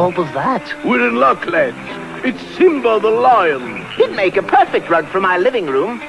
All was that? We're in luck, lads. It's Simba the lion. He'd make a perfect rug for my living room.